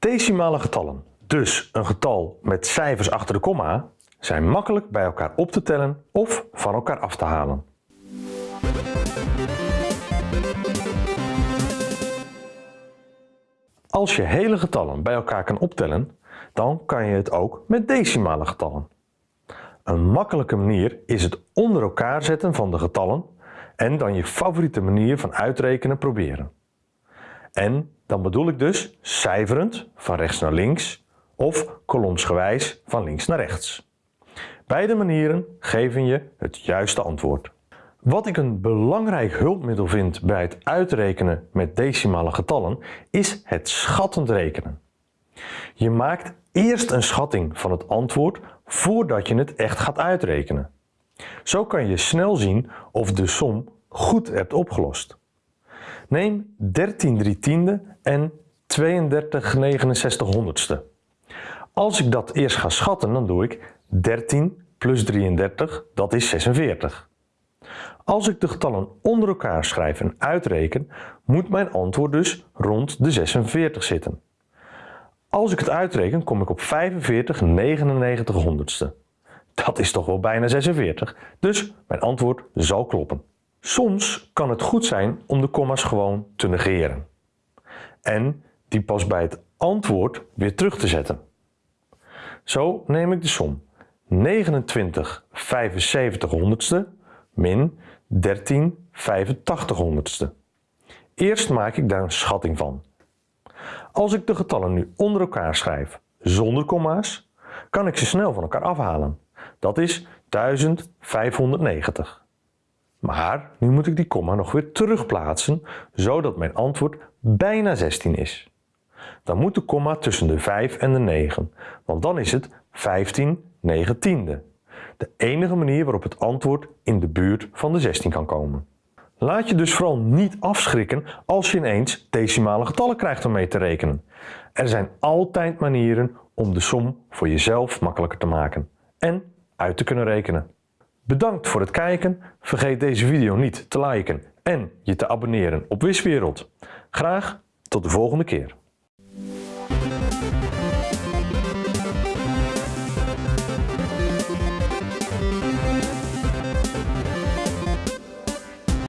Decimale getallen, dus een getal met cijfers achter de komma, zijn makkelijk bij elkaar op te tellen of van elkaar af te halen. Als je hele getallen bij elkaar kan optellen, dan kan je het ook met decimale getallen. Een makkelijke manier is het onder elkaar zetten van de getallen en dan je favoriete manier van uitrekenen proberen. En dan bedoel ik dus cijferend van rechts naar links of kolomsgewijs van links naar rechts. Beide manieren geven je het juiste antwoord. Wat ik een belangrijk hulpmiddel vind bij het uitrekenen met decimale getallen is het schattend rekenen. Je maakt eerst een schatting van het antwoord voordat je het echt gaat uitrekenen. Zo kan je snel zien of de som goed hebt opgelost. Neem 13 3 tiende en 32 69 honderdste. Als ik dat eerst ga schatten, dan doe ik 13 plus 33, dat is 46. Als ik de getallen onder elkaar schrijf en uitreken, moet mijn antwoord dus rond de 46 zitten. Als ik het uitreken, kom ik op 45 99 honderdste. Dat is toch wel bijna 46, dus mijn antwoord zal kloppen. Soms kan het goed zijn om de komma's gewoon te negeren. En die pas bij het antwoord weer terug te zetten. Zo neem ik de som 29 75 honderdste min 13 85 honderdste. Eerst maak ik daar een schatting van. Als ik de getallen nu onder elkaar schrijf zonder komma's, kan ik ze snel van elkaar afhalen. Dat is 1590. Maar nu moet ik die komma nog weer terugplaatsen, zodat mijn antwoord bijna 16 is. Dan moet de komma tussen de 5 en de 9, want dan is het 15 negentiende. De enige manier waarop het antwoord in de buurt van de 16 kan komen. Laat je dus vooral niet afschrikken als je ineens decimale getallen krijgt om mee te rekenen. Er zijn altijd manieren om de som voor jezelf makkelijker te maken en uit te kunnen rekenen. Bedankt voor het kijken, vergeet deze video niet te liken en je te abonneren op Wiswereld. Graag tot de volgende keer.